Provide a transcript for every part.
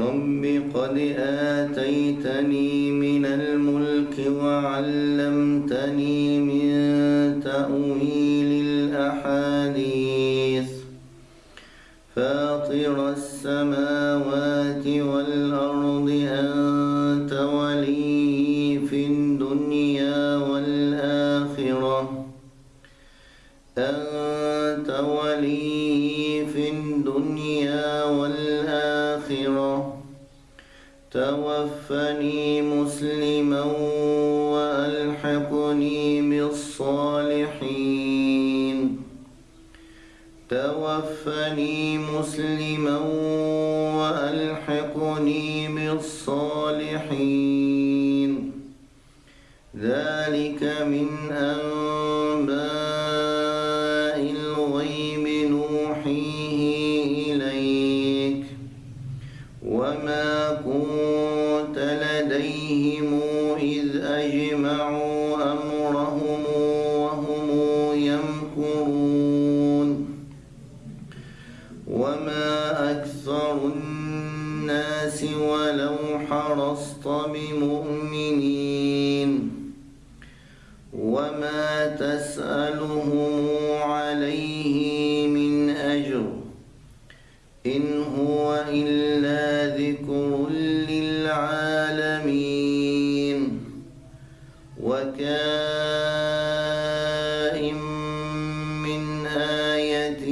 رب قد آتيتني من الملك وعلمتني من تأويل الأحاديث فاطر السماوات والأرض أنت توفني مسلما وألحقني بالصالحين. توفني مسلما وألحقني بالصالحين. ذلك من أنباء حرصت بمؤمنين وما تسألهم عليه من أجر إن هو إلا ذكر للعالمين وكائن من آية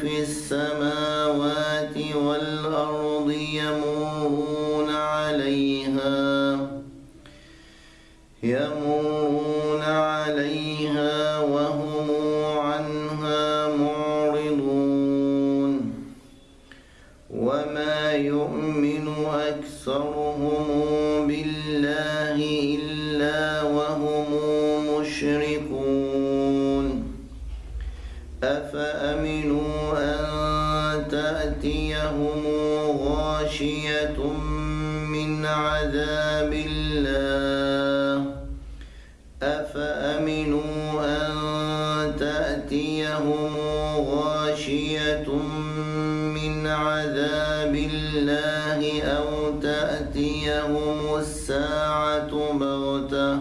في السماوات والأرض يمرون E أفأمنوا أن تأتيهم غاشية من عذاب الله أو تأتيهم الساعة بغتة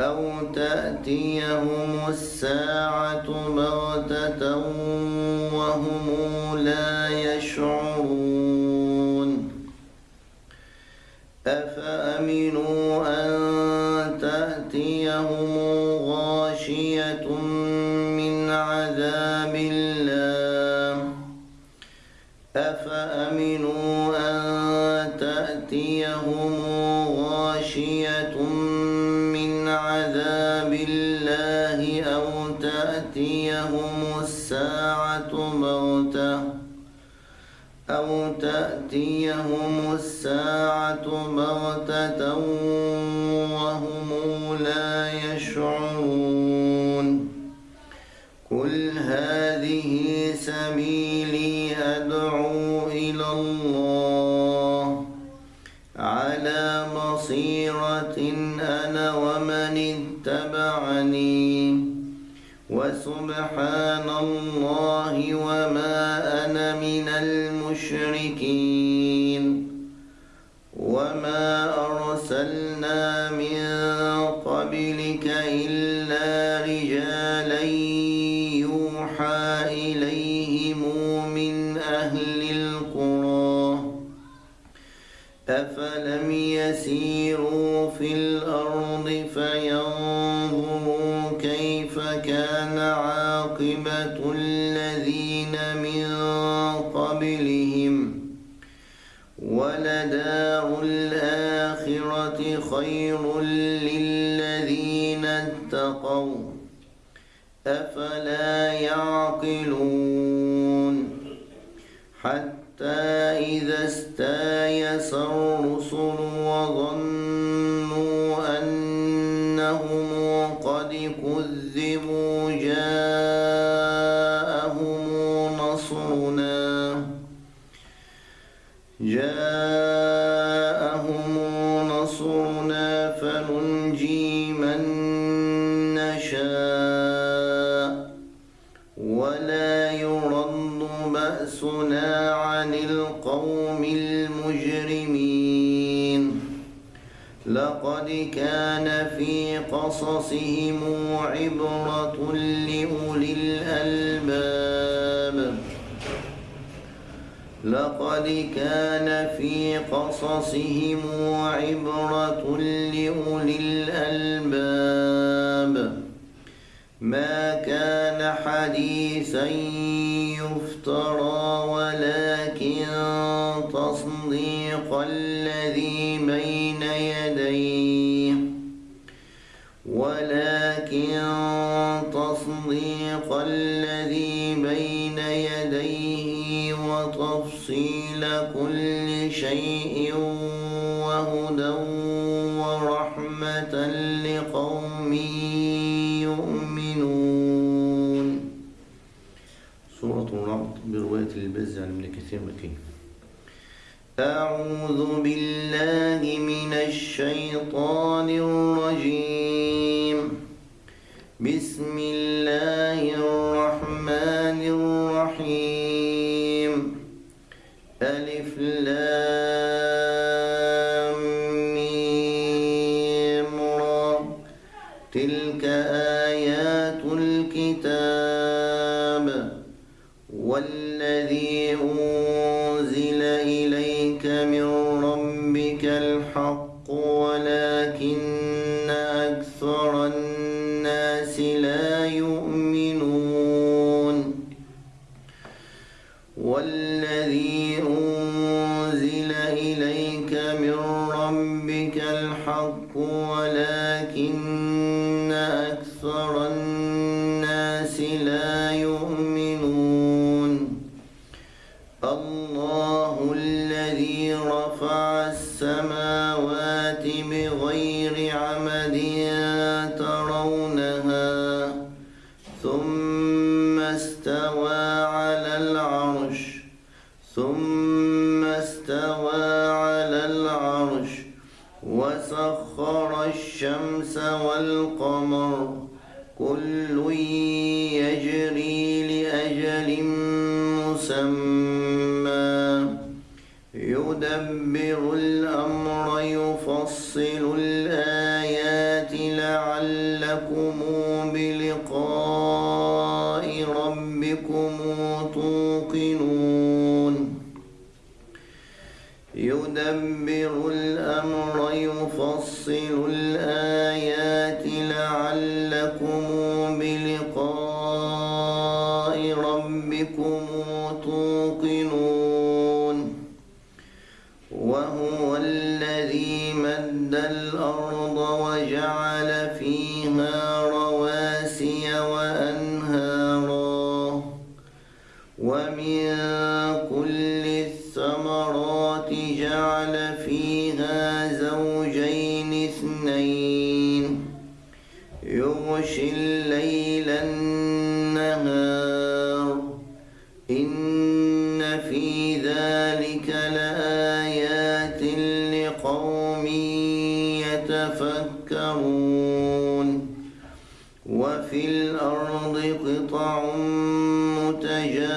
أو تأتيهم الساعة بغتة وهم أفأمنوا أن تأتيهم غاشية من عذاب الله أو تأتيهم الساعة بغتة أو تأتيهم الساعة بغتة أنا ومن اتبعني. وسبحان الله وما أنا من المشركين. وما أرسلنا من قبلك إلا رجالا من قبلهم ولدار الآخرة خير للذين اتقوا أفلا يعقلون حتى إذا استايس الرسل وظنوا فننجي من نشاء ولا يرد بأسنا عن القوم المجرمين. لقد كان في قصصهم عبرة لأولي الألباب. لقد كان في قصصهم عبرة لأولي الألباب. ما كان حديثا يفترى كل شيء وهدى ورحمة لقوم يؤمنون. سورة الرعد برواية البز عن ابن كثير مكي أعوذ بالله من الشيطان الرجيم. بسم الله تلك آيات الكتاب والذي أنزل الله الذي رفع السماوات بغير عمد ترونها ثم استوى على العرش ثم استوى على العرش وسخر الشمس والقمر كل يجري يدبر الأمر يفصل الآيات لعلكم بلقاء ربكم توقنون. يدبر الأمر يفصل الآيات لعلكم بلقاء ربكم كل الثمرات جعل فيها زوجين اثنين. يغشي الليل النهار. إن في ذلك لآيات لقوم يتفكرون. وفي الأرض قطع متجاورات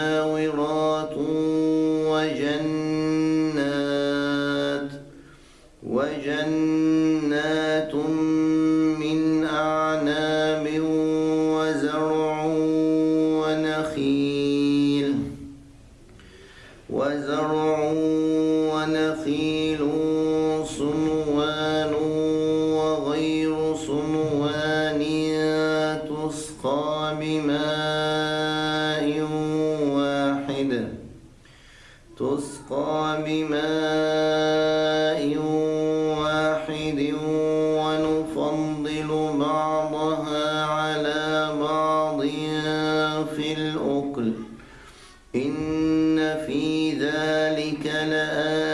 تسقى بماء واحد. تسقى بماء واحد ونفضل بعضها على بعض في الأكل. إن في ذلك لآيات